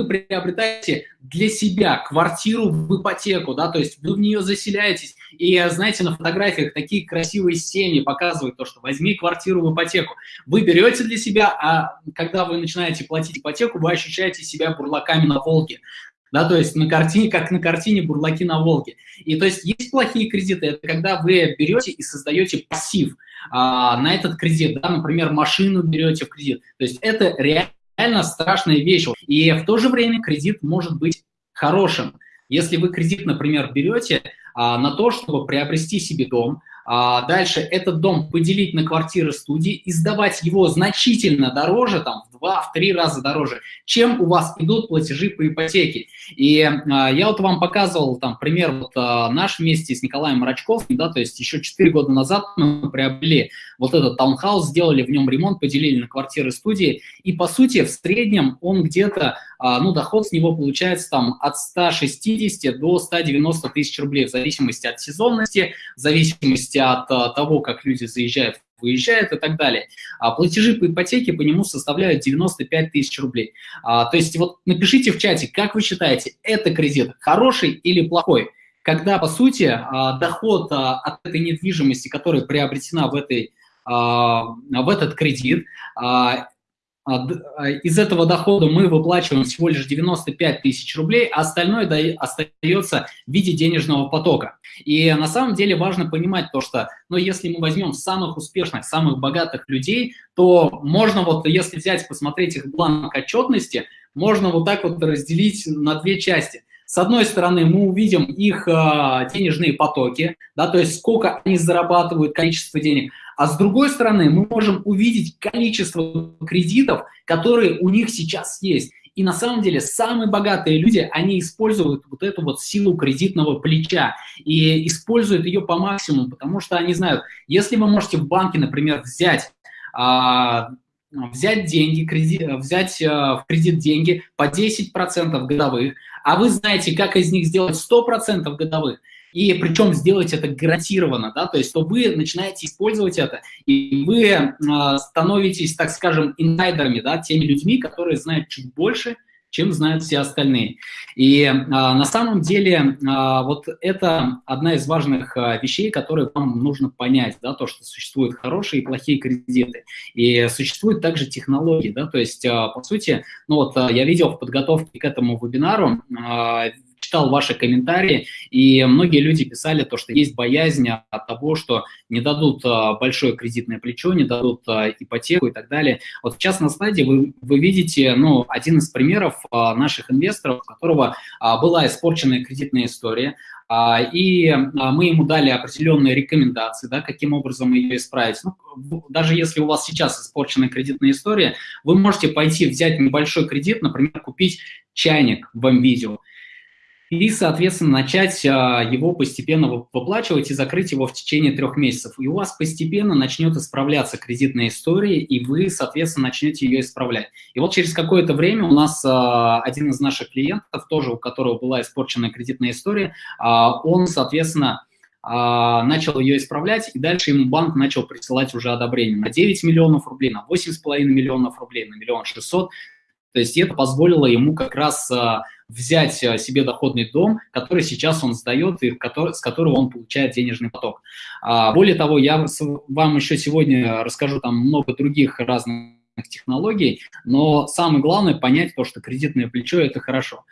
вы приобретаете для себя квартиру в ипотеку, да, то есть вы в нее заселяетесь, и, знаете, на фотографиях такие красивые семьи показывают то, что возьми квартиру в ипотеку. Вы берете для себя, а когда вы начинаете платить ипотеку, вы ощущаете себя бурлаками на Волге да, то есть на картине, как на картине «Бурлаки на Волге». И то есть есть плохие кредиты, это когда вы берете и создаете пассив а, на этот кредит, да, например, машину берете в кредит. То есть это реально страшная вещь. И в то же время кредит может быть хорошим. Если вы кредит, например, берете а, на то, чтобы приобрести себе дом, а дальше этот дом поделить на квартиры студии и сдавать его значительно дороже, там, два, в три раза дороже, чем у вас идут платежи по ипотеке. И а, я вот вам показывал там пример вот а, наш вместе с Николаем Марачковым, да, то есть еще 4 года назад мы приобрели вот этот таунхаус, сделали в нем ремонт, поделили на квартиры студии, и по сути в среднем он где-то, а, ну, доход с него получается там от 160 до 190 тысяч рублей в зависимости от сезонности, в зависимости от а, того, как люди заезжают выезжает и так далее. А платежи по ипотеке по нему составляют 95 тысяч рублей. А, то есть вот напишите в чате, как вы считаете, это кредит хороший или плохой? Когда, по сути, а, доход а, от этой недвижимости, которая приобретена в, этой, а, в этот кредит, из этого дохода мы выплачиваем всего лишь 95 тысяч рублей, а остальное остается в виде денежного потока. И на самом деле важно понимать то, что ну, если мы возьмем самых успешных, самых богатых людей, то можно вот, если взять, посмотреть их бланк отчетности, можно вот так вот разделить на две части. С одной стороны, мы увидим их э, денежные потоки, да, то есть сколько они зарабатывают, количество денег, а с другой стороны, мы можем увидеть количество кредитов, которые у них сейчас есть. И на самом деле самые богатые люди, они используют вот эту вот силу кредитного плеча и используют ее по максимуму, потому что они знают, если вы можете в банке, например, взять а, взять деньги, кредит, взять а, в кредит деньги по 10% годовых, а вы знаете, как из них сделать 100% годовых, и причем сделать это гарантированно, да, то есть то вы начинаете использовать это, и вы э, становитесь, так скажем, инсайдерами, да, теми людьми, которые знают чуть больше, чем знают все остальные. И а, на самом деле а, вот это одна из важных а, вещей, которые вам нужно понять, да, то, что существуют хорошие и плохие кредиты. И существуют также технологии, да, то есть, а, по сути, ну вот а, я видел в подготовке к этому вебинару а, читал ваши комментарии, и многие люди писали то, что есть боязнь от того, что не дадут а, большое кредитное плечо, не дадут а, ипотеку и так далее. Вот сейчас на слайде вы, вы видите ну, один из примеров а, наших инвесторов, у которого была испорченная кредитная история, и мы ему дали определенные рекомендации, да, каким образом ее исправить. Ну, даже если у вас сейчас испорченная кредитная история, вы можете пойти взять небольшой кредит, например, купить чайник в видео и, соответственно, начать а, его постепенно выплачивать и закрыть его в течение трех месяцев. И у вас постепенно начнет исправляться кредитная история, и вы, соответственно, начнете ее исправлять. И вот через какое-то время у нас а, один из наших клиентов, тоже у которого была испорченная кредитная история, а, он, соответственно, начал ее исправлять, и дальше ему банк начал присылать уже одобрение на 9 миллионов рублей, на 8,5 миллионов рублей, на миллион шестьсот. То есть это позволило ему как раз взять э, себе доходный дом, который сейчас он сдает и с которого он получает денежный поток. А, более того, я вам еще сегодня расскажу там много других разных технологий, но самое главное понять то, что кредитное плечо – это хорошо.